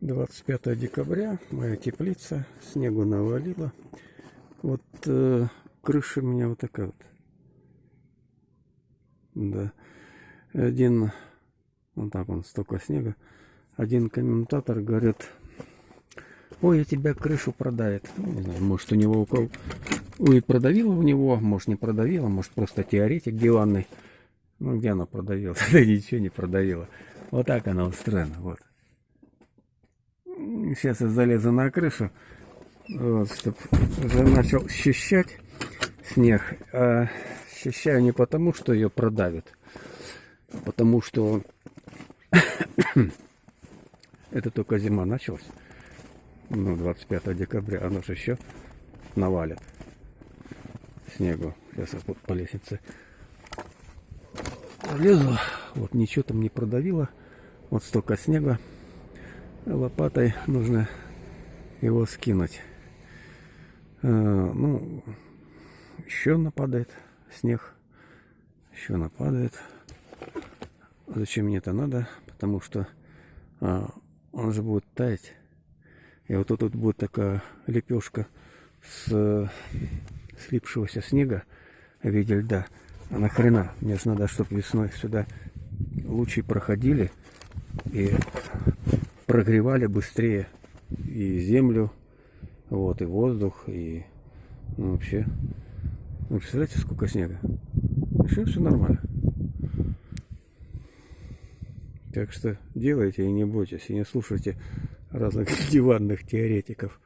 25 декабря, моя теплица, снегу навалило. Вот э, крыша у меня вот такая вот. Да. Один, вот так он, столько снега. Один комментатор говорит, ой, я тебя крышу продает. Ну, не знаю, может у него у кого... Ой, продавила у него, может не продавила, может просто теоретик диванный. Ну, где она продавила? Да ничего не продавила. Вот так она устроена, вот. Сейчас я залезу на крышу, вот, чтобы начал счищать снег. А счищаю не потому, что ее продавит, а потому что это только зима началась. Ну, 25 декабря, оно же еще навалит снегу. Сейчас я вот по лестнице лезу. Вот ничего там не продавило. Вот столько снега лопатой нужно его скинуть. А, ну, еще нападает снег. Еще нападает. Зачем мне это надо? Потому что а, он же будет таять. И вот тут будет такая лепешка с слипшегося снега в виде льда. А нахрена? Мне же надо, чтобы весной сюда лучи проходили и прогревали быстрее и землю, вот, и воздух, и ну, вообще. Вы представляете, сколько снега? Еще все нормально. Так что делайте и не бойтесь, и не слушайте разных диванных теоретиков.